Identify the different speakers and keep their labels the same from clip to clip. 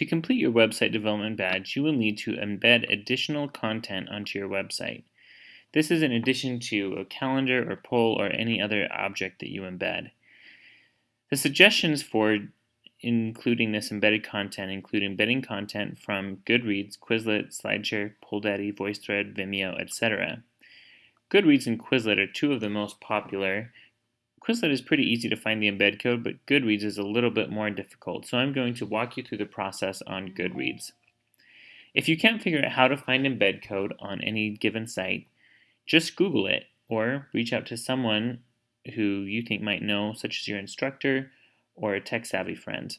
Speaker 1: To complete your website development badge, you will need to embed additional content onto your website. This is in addition to a calendar or poll or any other object that you embed. The suggestions for including this embedded content include embedding content from Goodreads, Quizlet, SlideShare, Polldaddy, VoiceThread, Vimeo, etc. Goodreads and Quizlet are two of the most popular Quizlet is pretty easy to find the embed code, but Goodreads is a little bit more difficult, so I'm going to walk you through the process on Goodreads. If you can't figure out how to find embed code on any given site, just Google it or reach out to someone who you think might know, such as your instructor or a tech-savvy friend.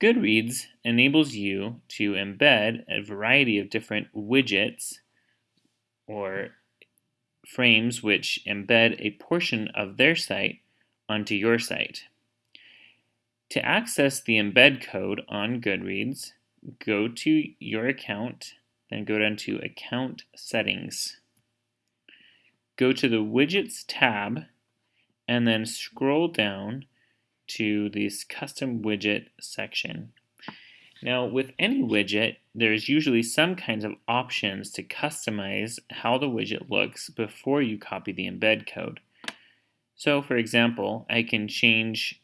Speaker 1: Goodreads enables you to embed a variety of different widgets or frames which embed a portion of their site onto your site. To access the embed code on Goodreads, go to your account, then go down to Account Settings. Go to the Widgets tab, and then scroll down to this Custom Widget section. Now, with any widget, there's usually some kinds of options to customize how the widget looks before you copy the embed code. So, for example, I can change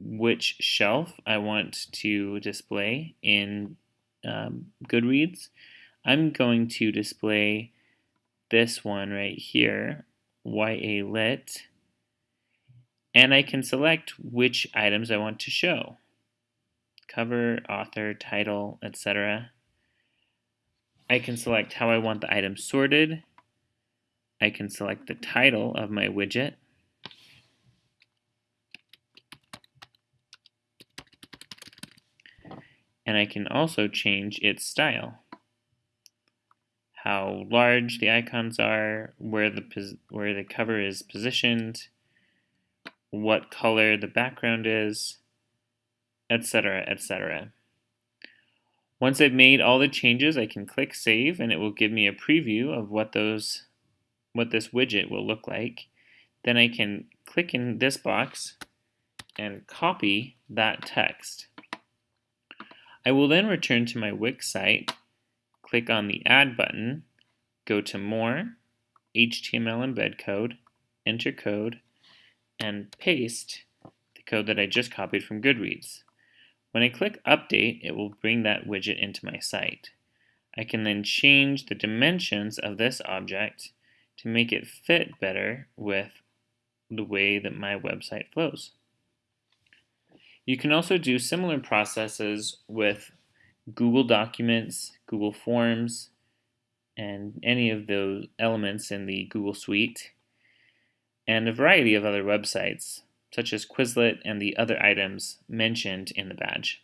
Speaker 1: which shelf I want to display in um, Goodreads. I'm going to display this one right here, YA Lit, and I can select which items I want to show cover, author, title, etc. I can select how I want the item sorted. I can select the title of my widget. And I can also change its style. How large the icons are, where the, where the cover is positioned, what color the background is, etc., etc. Once I've made all the changes, I can click Save, and it will give me a preview of what those, what this widget will look like. Then I can click in this box and copy that text. I will then return to my Wix site, click on the Add button, go to More, HTML embed code, enter code, and paste the code that I just copied from Goodreads. When I click Update, it will bring that widget into my site. I can then change the dimensions of this object to make it fit better with the way that my website flows. You can also do similar processes with Google Documents, Google Forms, and any of those elements in the Google Suite, and a variety of other websites such as Quizlet and the other items mentioned in the badge.